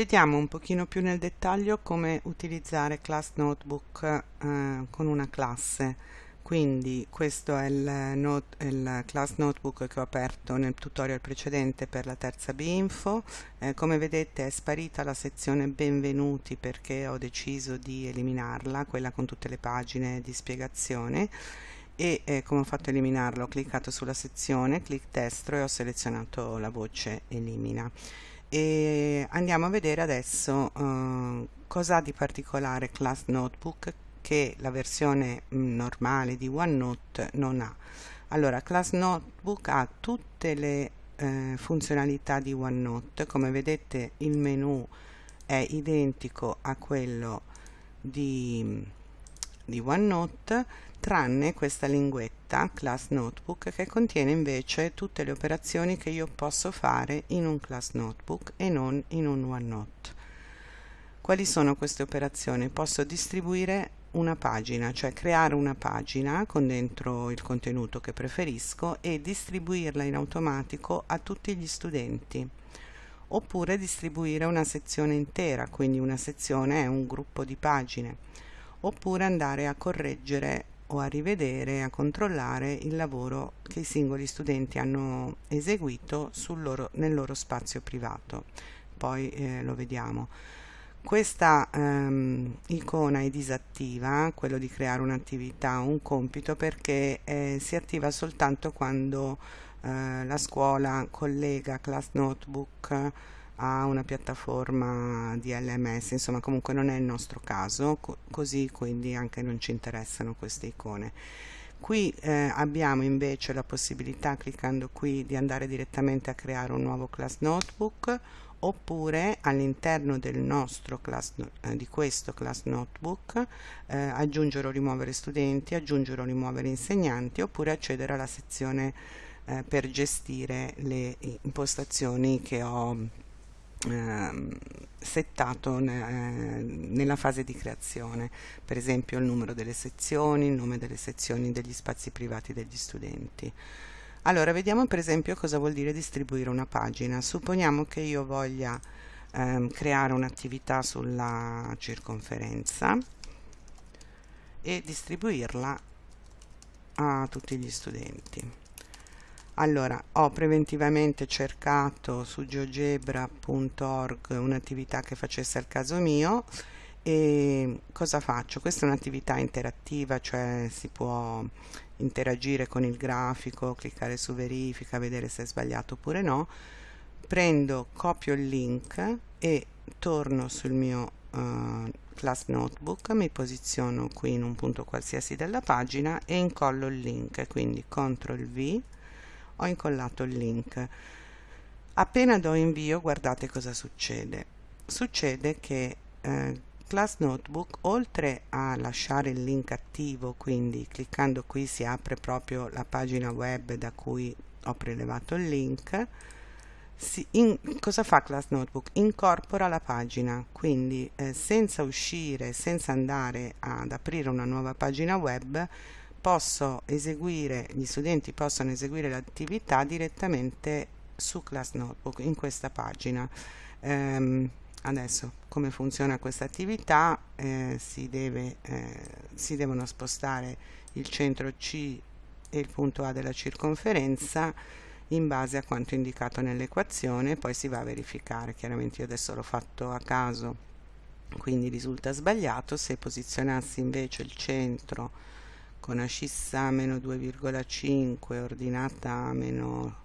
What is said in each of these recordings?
Vediamo un pochino più nel dettaglio come utilizzare Class Notebook eh, con una classe. Quindi questo è il, note, il, Class Notebook che ho aperto nel tutorial precedente per la terza B-Info. Eh, come vedete è sparita la sezione Benvenuti perché ho deciso di eliminarla, quella con tutte le pagine di spiegazione e eh, come ho fatto a eliminarla ho cliccato sulla sezione, clic destro e ho selezionato la voce Elimina e andiamo a vedere adesso uh, cosa ha di particolare Class Notebook che la versione mm, normale di OneNote non ha. Allora, Class Notebook ha tutte le eh, funzionalità di OneNote, come vedete il menu è identico a quello di, di OneNote, tranne questa linguetta Class Notebook che contiene invece tutte le operazioni che io posso fare in un Class Notebook e non in un OneNote. Quali sono queste operazioni? Posso distribuire una pagina, cioè creare una pagina con dentro il contenuto che preferisco e distribuirla in automatico a tutti gli studenti oppure distribuire una sezione intera, quindi una sezione è un gruppo di pagine oppure andare a correggere o a rivedere, a controllare il lavoro che i singoli studenti hanno eseguito loro, nel loro spazio privato. Poi eh, lo vediamo. Questa ehm, icona è disattiva, quello di creare un'attività o un compito, perché eh, si attiva soltanto quando eh, la scuola collega Class Notebook a una piattaforma di LMS, insomma comunque non è il nostro caso, co così quindi anche non ci interessano queste icone. Qui eh, abbiamo invece la possibilità, cliccando qui, di andare direttamente a creare un nuovo class notebook oppure all'interno eh, di questo class notebook eh, aggiungere o rimuovere studenti, aggiungere o rimuovere insegnanti oppure accedere alla sezione eh, per gestire le impostazioni che ho settato ne, nella fase di creazione, per esempio il numero delle sezioni, il nome delle sezioni degli spazi privati degli studenti. Allora, vediamo per esempio cosa vuol dire distribuire una pagina. Supponiamo che io voglia ehm, creare un'attività sulla circonferenza e distribuirla a tutti gli studenti allora ho preventivamente cercato su geogebra.org un'attività che facesse al caso mio e cosa faccio? Questa è un'attività interattiva, cioè si può interagire con il grafico, cliccare su verifica, vedere se è sbagliato oppure no. Prendo, copio il link e torno sul mio uh, class notebook, mi posiziono qui in un punto qualsiasi della pagina e incollo il link, quindi CTRL V ho incollato il link. Appena do invio guardate cosa succede. Succede che eh, Class Notebook oltre a lasciare il link attivo quindi cliccando qui si apre proprio la pagina web da cui ho prelevato il link in, cosa fa Class Notebook? Incorpora la pagina, quindi eh, senza uscire, senza andare ad aprire una nuova pagina web, posso eseguire, gli studenti possono eseguire l'attività direttamente su Class Notebook in questa pagina. Um, adesso come funziona questa attività? Eh, si, deve, eh, si devono spostare il centro C e il punto A della circonferenza in base a quanto indicato nell'equazione poi si va a verificare. Chiaramente io adesso l'ho fatto a caso quindi risulta sbagliato. Se posizionassi invece il centro con ascissa meno 2,5 ordinata meno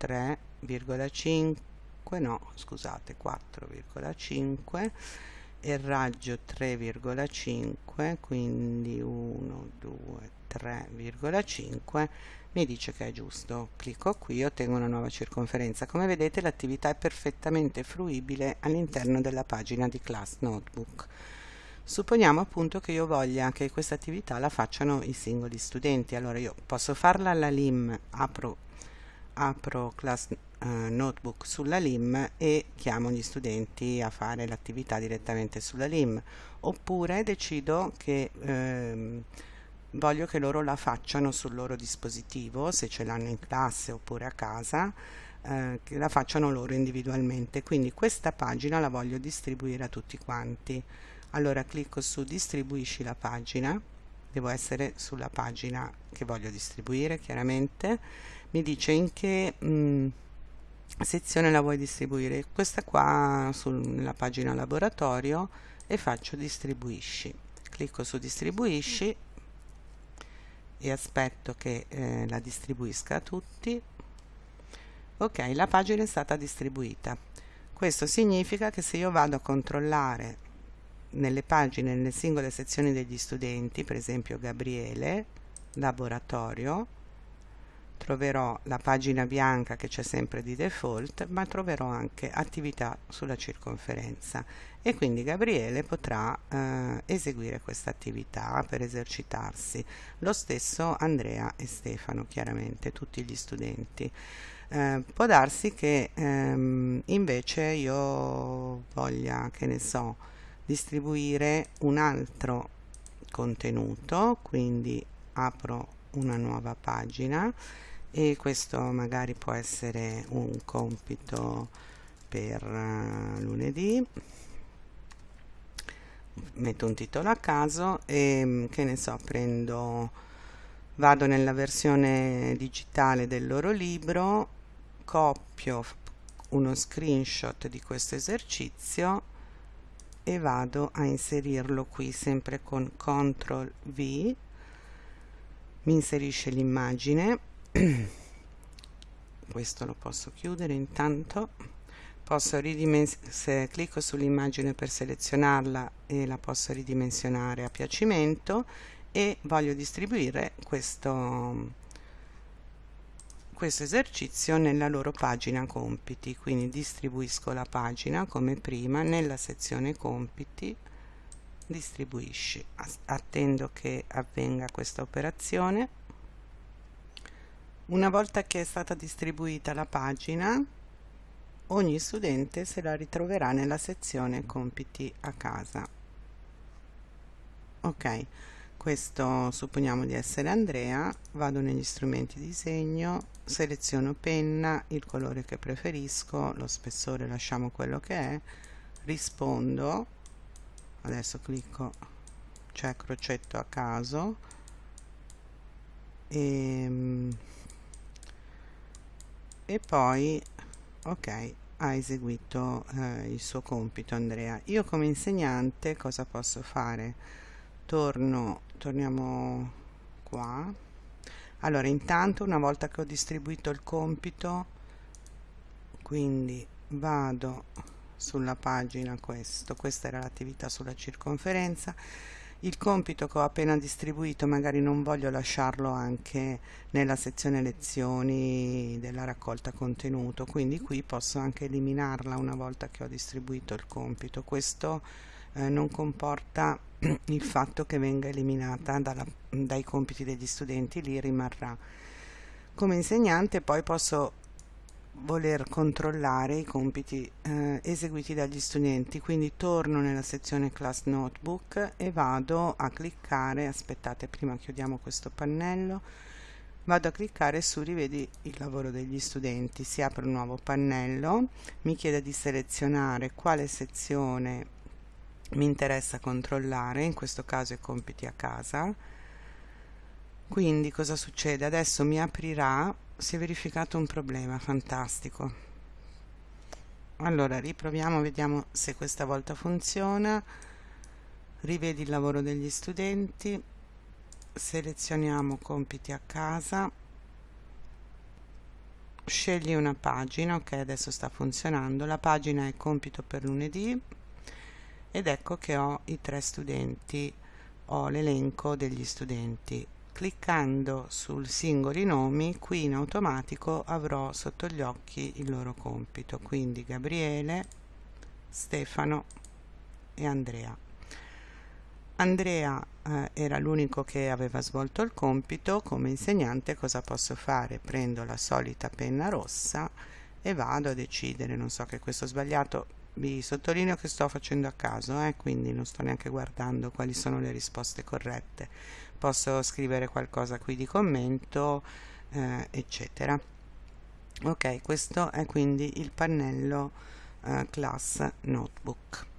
3,5 no scusate 4,5 e raggio 3,5 quindi 1 2 3,5 mi dice che è giusto. Clicco qui ottengo una nuova circonferenza. Come vedete l'attività è perfettamente fruibile all'interno della pagina di class notebook Supponiamo appunto che io voglia che questa attività la facciano i singoli studenti, allora io posso farla alla LIM, apro, apro class uh, notebook sulla LIM e chiamo gli studenti a fare l'attività direttamente sulla LIM, oppure decido che ehm, voglio che loro la facciano sul loro dispositivo, se ce l'hanno in classe oppure a casa, eh, che la facciano loro individualmente. Quindi questa pagina la voglio distribuire a tutti quanti allora clicco su distribuisci la pagina devo essere sulla pagina che voglio distribuire chiaramente. Mi dice in che mh, mm, sezione la vuoi distribuire. Questa qua sulla pagina laboratorio e faccio distribuisci clicco su distribuisci e aspetto che eh, la distribuisca a tutti. Ok la pagina è stata distribuita. Questo significa che se io vado a controllare nelle pagine nelle singole sezioni degli studenti per esempio Gabriele laboratorio troverò la pagina bianca che c'è sempre di default ma troverò anche attività sulla circonferenza. E quindi Gabriele potrà eh, eseguire questa attività per esercitarsi. Lo stesso Andrea e Stefano chiaramente tutti gli studenti. Eh, può darsi che ehm, invece io voglia che ne so distribuire un altro contenuto quindi apro una nuova pagina e questo magari può essere un compito per uh, lunedì. Metto un titolo a caso e mm, che ne so prendo vado nella versione digitale del loro libro copio uno screenshot di questo esercizio e vado a inserirlo qui sempre con CTRL V. Mi inserisce l'immagine. Questo lo posso chiudere intanto. Posso se clicco sull'immagine per selezionarla e la posso ridimensionare a piacimento e voglio distribuire questo questo esercizio nella loro pagina compiti. Quindi distribuisco la pagina come prima nella sezione compiti distribuisci. Attendo che avvenga questa operazione. Una volta che è stata distribuita la pagina ogni studente se la ritroverà nella sezione compiti a casa. Ok questo supponiamo di essere Andrea vado negli strumenti disegno seleziono penna il colore che preferisco lo spessore lasciamo quello che è rispondo adesso clicco cioè crocetto a caso e, ehm, e poi ok ha eseguito eh, il suo compito Andrea. Io come insegnante cosa posso fare torno torniamo qua. Allora intanto una volta che ho distribuito il compito quindi vado sulla pagina questo. Questa era l'attività sulla circonferenza. Il compito che ho appena distribuito magari non voglio lasciarlo anche nella sezione lezioni della raccolta contenuto quindi qui posso anche eliminarla una volta che ho distribuito il compito. Questo eh, non comporta il fatto che venga eliminata dalla, dai compiti degli studenti, lì rimarrà. Come insegnante poi posso voler controllare i compiti eh, eseguiti dagli studenti quindi torno nella sezione class notebook e vado a cliccare aspettate prima chiudiamo questo pannello vado a cliccare su rivedi il lavoro degli studenti si apre un nuovo pannello mi chiede di selezionare quale sezione mi interessa controllare in questo caso i compiti a casa. Quindi cosa succede? Adesso mi aprirà si è verificato un problema fantastico. Allora riproviamo vediamo se questa volta funziona. Rivedi il lavoro degli studenti. Selezioniamo compiti a casa. Scegli una pagina ok adesso sta funzionando. La pagina è compito per lunedì ed ecco che ho i tre studenti ho l'elenco degli studenti. Cliccando sul singoli nomi qui in automatico avrò sotto gli occhi il loro compito. Quindi Gabriele Stefano e Andrea. Andrea eh, era l'unico che aveva svolto il compito. Come insegnante cosa posso fare? Prendo la solita penna rossa e vado a decidere. Non so che questo sbagliato vi sottolineo che sto facendo a caso eh, quindi non sto neanche guardando quali sono le risposte corrette. Posso scrivere qualcosa qui di commento eh, eccetera. Ok questo è quindi il pannello eh, class notebook